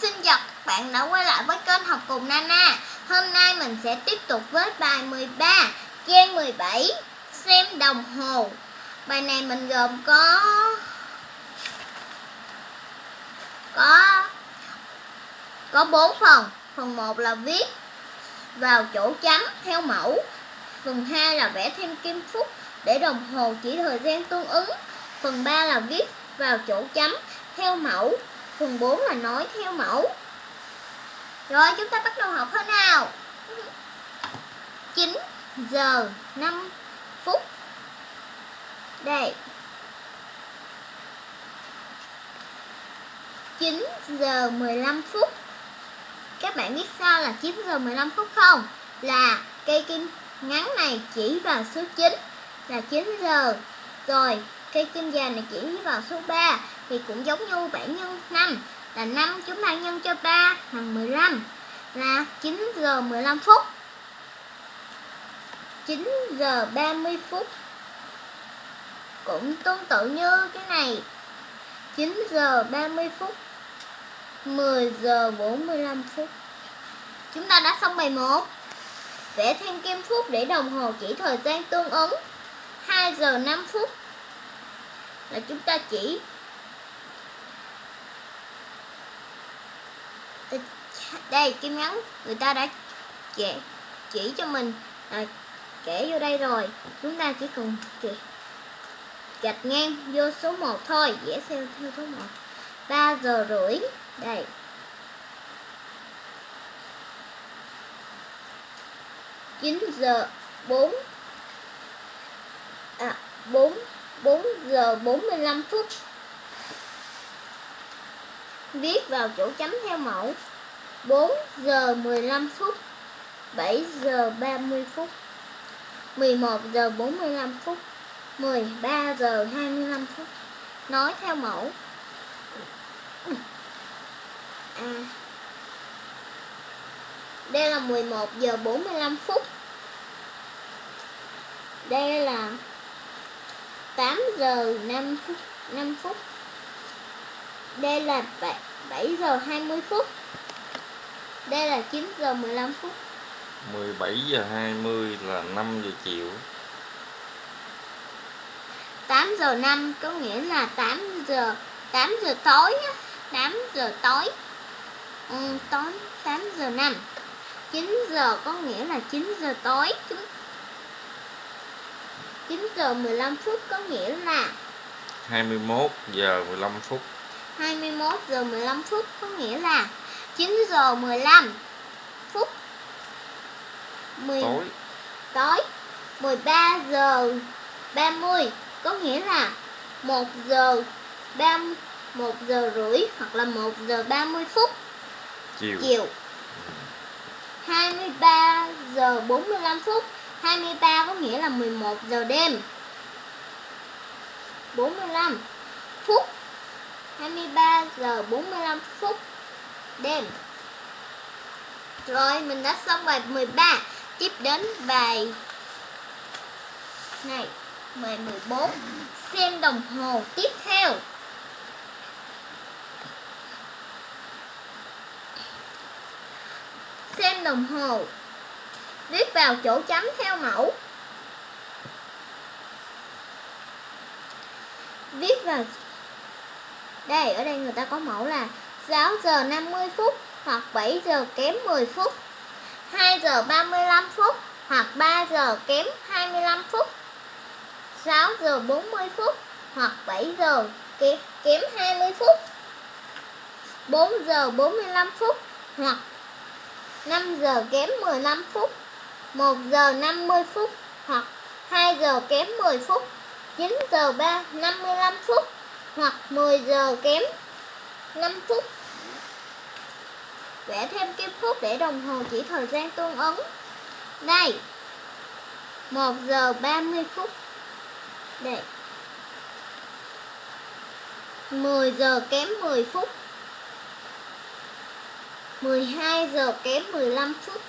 Xin chào các bạn đã quay lại với kênh học cùng Nana. Hôm nay mình sẽ tiếp tục với bài 13 Trang 17 Xem đồng hồ. Bài này mình gồm có Có Có 4 phần. Phần 1 là viết vào chỗ chấm theo mẫu. Phần 2 là vẽ thêm kim phút để đồng hồ chỉ thời gian tương ứng. Phần 3 là viết vào chỗ chấm theo mẫu. Phần 4 là nói theo mẫu. Rồi, chúng ta bắt đầu học thôi nào. 9 giờ 5 phút. Đây. 9 giờ 15 phút. Các bạn biết sao là 9 giờ 15 phút không? Là cây kim ngắn này chỉ vào số 9 là 9 giờ. Rồi cây kim dài này chuyển vào số 3 thì cũng giống như 7 nhân 5 là 5 chúng ta nhân cho 3 bằng 15 là 9 giờ 15 phút. 9 giờ 30 phút cũng tương tự như cái này. 9 giờ 30 phút 10 giờ 45 phút. Chúng ta đã xong bài 1 Vẽ thêm kim phút để đồng hồ chỉ thời gian tương ứng. 2 giờ 5 phút là chúng ta chỉ đây kim nhắn người ta đã chỉ, chỉ cho mình. À, kể vô đây rồi. Chúng ta chỉ cần gạch ngang vô số 1 thôi. Vẽ theo theo số 1 3 giờ rưỡi. Đây. Chín giờ bốn. À bốn 4 giờ bốn mươi lăm phút. Viết vào chỗ chấm theo mẫu. 4 giờ 15 phút 7 giờ 30 phút 11 giờ 45 phút 13 giờ 25 phút. Nói theo mẫu. À, Đây là 11 giờ 45 phút. Đây là 8 giờ 5 phút 5 phút. Đây là 7, 7 giờ 20 phút. Đây là 9 giờ 15 phút. 17 giờ 20 là 5 giờ chiều. 8 giờ 5 có nghĩa là 8 giờ 8 giờ tối 8 giờ tối. Ừ, tối 8 giờ 5 9 giờ có nghĩa là 9 giờ tối 9 giờ 15 phút có nghĩa là 21 giờ 15 phút. 21 giờ 15 phút có nghĩa là 9 giờ 15 phút. 10, tối. Tối. 13 giờ 30 có nghĩa là 1 giờ 30 1 giờ rưỡi hoặc là 1 giờ 30 phút. Chiều, chiều. 23 giờ 45 phút 23 có nghĩa là 11 giờ đêm. 45 phút. 23 giờ 45 phút đêm. Rồi, mình đã xong bài 13 Tiếp đến bài này, Bài 14 Xem đồng hồ tiếp theo. Xem đồng hồ. Viết vào chỗ chấm theo mẫu. Viết vào Đây, ở đây người ta có mẫu là 6 giờ 50 phút hoặc 7 giờ kém 10 phút 2 giờ 35 phút hoặc 3 giờ kém 25 phút 6 giờ 40 phút hoặc 7 giờ kém 20 phút 4 giờ 45 phút hoặc 5 giờ kém 15 phút. 1 giờ 50 phút hoặc 2 giờ kém 10 phút 9 giờ 3 55 phút hoặc 10 giờ kém 5 phút. Vẽ thêm kim phút để đồng hồ chỉ thời gian tương ứng. Đây 1 giờ 30 phút. Đây 10 giờ kém 10 phút 12 giờ kém 15 phút.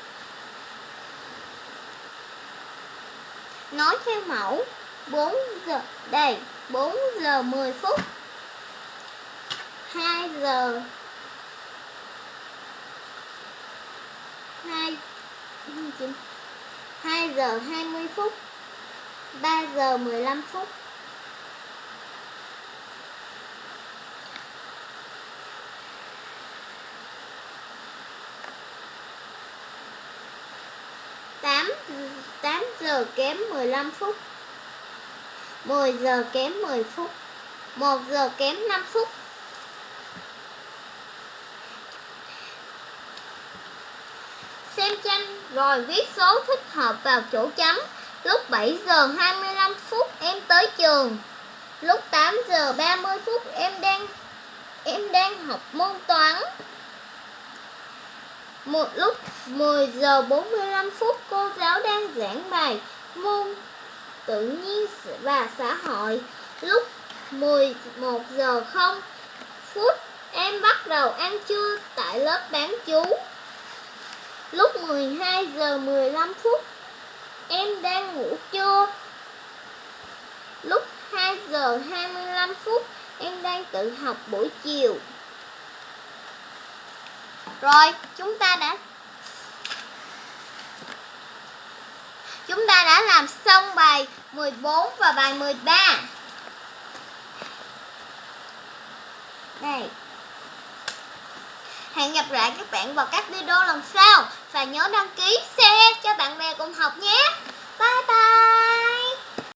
nói theo mẫu 4 giờ đầy 4 giờ 10 phút. 2 giờ 2 2 giờ 20 phút. 3 giờ 15 phút. Tám tám giờ kém 15 phút 10 giờ kém 10 phút 1 giờ kém 5 phút. Xem tranh rồi viết số thích hợp vào chỗ chấm. Lúc 7 giờ 25 phút em tới trường. Lúc 8 giờ 30 phút em đang em đang học môn toán một lúc 10 giờ 45 phút, cô giáo đang giảng bài môn tự nhiên và xã hội. Lúc 11 giờ 0 phút, em bắt đầu ăn trưa tại lớp bán chú. Lúc 12 giờ 15 phút, em đang ngủ trưa. Lúc 2 giờ 25 phút, em đang tự học buổi chiều. Rồi, chúng ta đã Chúng ta đã làm xong bài 14 và bài 13. Đây. Hẹn gặp lại các bạn vào các video lần sau và nhớ đăng ký, share cho bạn bè cùng học nhé.